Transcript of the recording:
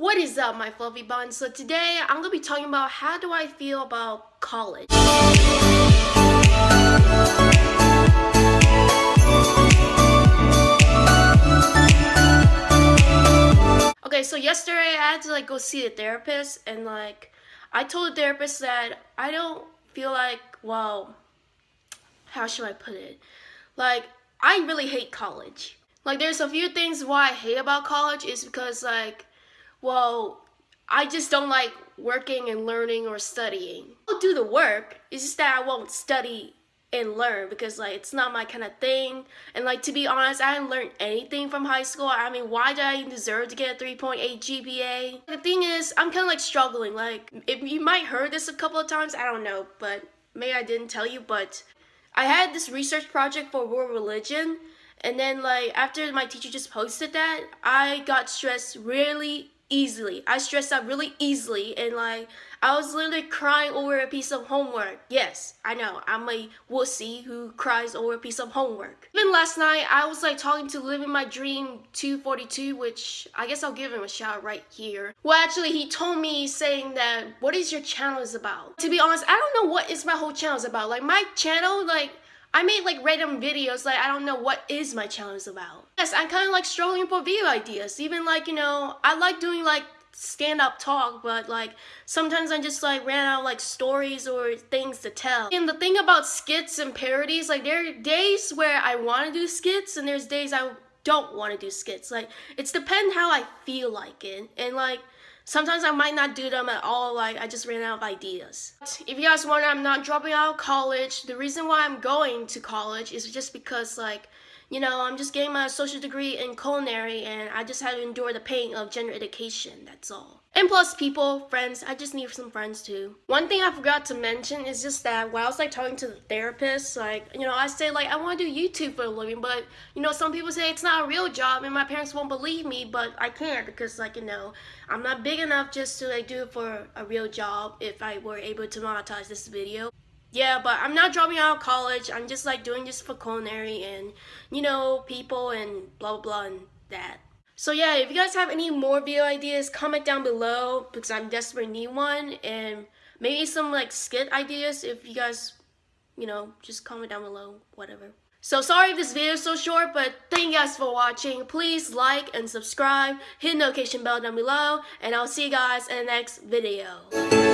What is up my fluffy buns? So today I'm gonna be talking about how do I feel about college. Okay, so yesterday I had to like go see a therapist and like I told the therapist that I don't feel like, well, how should I put it? Like I really hate college. Like there's a few things why I hate about college is because like well, I just don't like working and learning or studying. I'll do the work, it's just that I won't study and learn because like it's not my kind of thing. And like to be honest I didn't learn anything from high school. I mean why did I deserve to get a 3.8 GPA the thing is I'm kind of like struggling. Like if you might heard this a couple of times. I don't know but maybe I didn't tell you but I had this research project for world religion. And then like after my teacher just posted that I got stressed really easily. I stress out really easily and like I was literally crying over a piece of homework. Yes, I know, I'm a wussy who cries over a piece of homework. Even last night, I was like talking to Living My Dream 242, which I guess I'll give him a shout right here. Well, actually, he told me saying that, what is your channel is about? To be honest, I don't know what is my whole channel is about. Like my channel, like I made like random videos, like I don't know what is my channel is about. Yes, I'm kind of like struggling for video ideas. Even like, you know, I like doing like stand-up talk, but like sometimes I just like ran out like stories or things to tell. And the thing about skits and parodies, like there are days where I want to do skits and there's days I don't want to do skits. Like it's depend how I feel like it. And like Sometimes I might not do them at all, like I just ran out of ideas. If you guys wonder, I'm not dropping out of college. The reason why I'm going to college is just because like you know, I'm just getting my associate degree in culinary and I just had to endure the pain of gender education, that's all. And plus people, friends, I just need some friends too. One thing I forgot to mention is just that while I was like talking to the therapist, like, you know, I say like I want to do YouTube for a living, but you know, some people say it's not a real job and my parents won't believe me, but I can't because like, you know, I'm not big enough just to like do it for a real job if I were able to monetize this video. Yeah, but I'm not dropping out of college. I'm just like doing this for culinary and, you know, people and blah, blah, blah, and that. So yeah, if you guys have any more video ideas, comment down below because I'm desperately need one. And maybe some like skit ideas if you guys, you know, just comment down below, whatever. So sorry if this video is so short, but thank you guys for watching. Please like and subscribe, hit the notification bell down below, and I'll see you guys in the next video.